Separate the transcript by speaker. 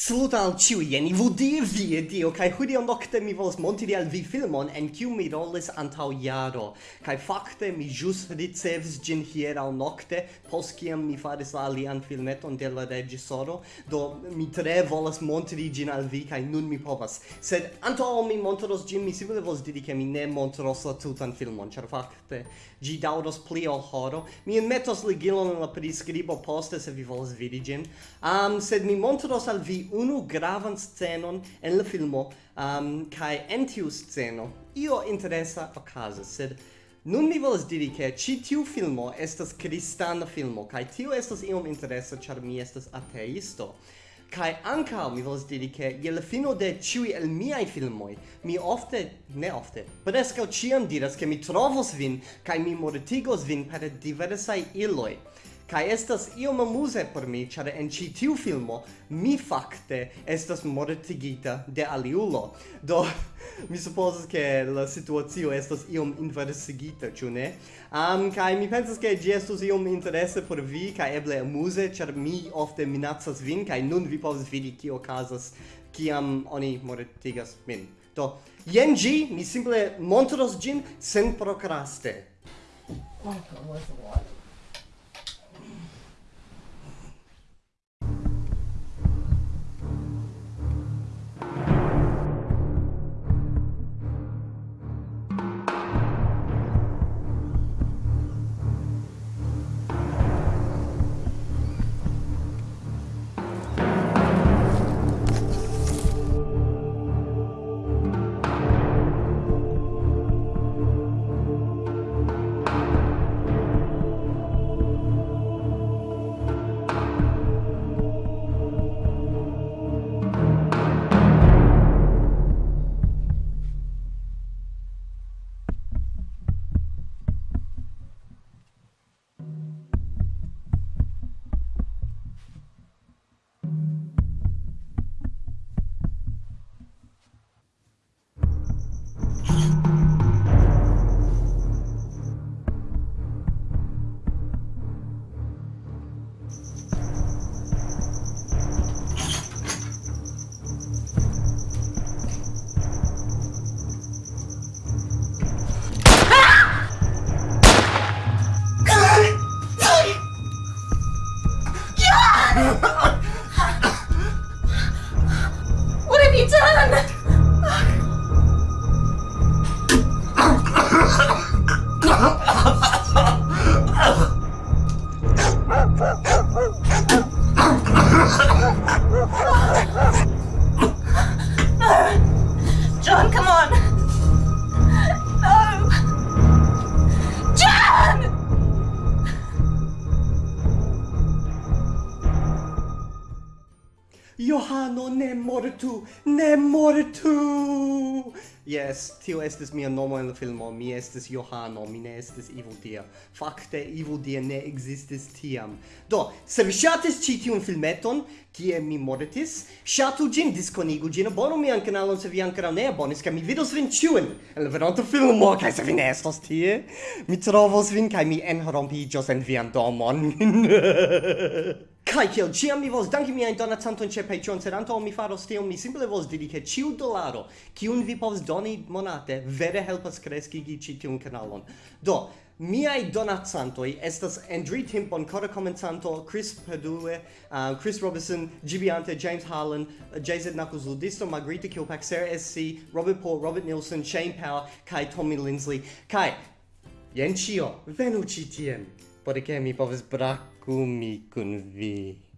Speaker 1: Saluta al ciui, jen i vudie vie dio, kai hudi on nocte mi volas montiri al vi filmon en ciu mi rolis antau jaro, Kai facte mi jus ricevis gin hierau nocte, pos ciam mi faris la alian filmeton de la regisoro, do mi tre volas montiri gin al vi, kai nun mi povas. Sed antau mi montros gin, mi simile volas diri che mi ne montros la tutan filmon, char facte gi dauros pli ol horo, mi metos ligilon in la prescribo poste se vi volas vidi gin, um, sed mi montros al vi unu gravan scenon en la filmo um, kai en tiu sceno io interesa okazas sed Nun mi volas diri che ci tiu filmo estas kristana filmo, kai tiu estas iom interesa, char mi estas ateisto. Kai anka mi volas diri che je la fino de ciui el miai filmoi, mi ofte, ne ofte, preskaŭ ciam diras ke mi trovos vin kaj mi mortigos vin per diversaj iloj. Kai estas iom amuse por mi, ĉar en ĉi tiu filmo mi fakte estas mortigita de aliulo. Do mi supozas ke la situacio estas iom inversigita, ĉu ne? Am um, kai mi pensas ke ĝi estus iom interese por vi kai eble amuse, ĉar mi ofte minacas vin kai nun vi povas vidi kio okazas kiam oni mortigas min. Do jen ĝi, mi simple montros ĝin sen prokraste. Oh, Johano ne mortu, ne mortu! Yes, tio estis mia nomo en la filmo, mi estis Johano, mi ne estis Ivo Dia. Fakte, Ivo Dia ne existis tiam. Do, se vi shatis ci tiun filmeton, kie mi mortis, shatu gin, diskonigu gin, abonu mian kanalon se vi ancora ne abonis, ca mi vidos vin ciuen en la veronta filmo, ca se vi ne estos tie, mi trovos vin, ca mi enrompigios en vian domon. Kai kiel ciam mi vos danki mia donacanton ĉe Patreon, sed antaŭ mi faros tion, mi simple vos diri ke ĉiu dolaro kiun vi povas doni monate vere helpas kreskigi ĉi tiun kanalon. Do, miai donacantoi estas Andrew Timpon, kora Comentanto, Chris Padue, uh, Chris Robinson, Gibiante, James Harlan, uh, JZ Knuckles Ludisto, Margarita Kilpack, Sarah SC, Robert Paul, Robert Nilsson, Shane Power, kai Tommy Lindsley. Kai, jen ĉio, venu ĉi tien, por ke mi povas braki U me convey.